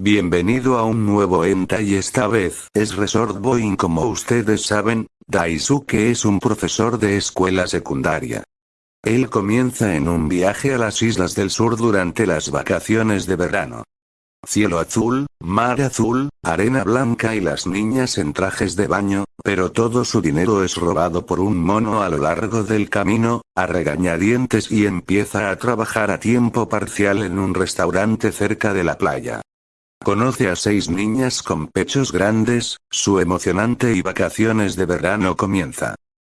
Bienvenido a un nuevo enta y esta vez es Resort Boeing como ustedes saben, Daisuke es un profesor de escuela secundaria. Él comienza en un viaje a las islas del sur durante las vacaciones de verano. Cielo azul, mar azul, arena blanca y las niñas en trajes de baño, pero todo su dinero es robado por un mono a lo largo del camino, a regañadientes y empieza a trabajar a tiempo parcial en un restaurante cerca de la playa. Conoce a seis niñas con pechos grandes, su emocionante y vacaciones de verano comienza.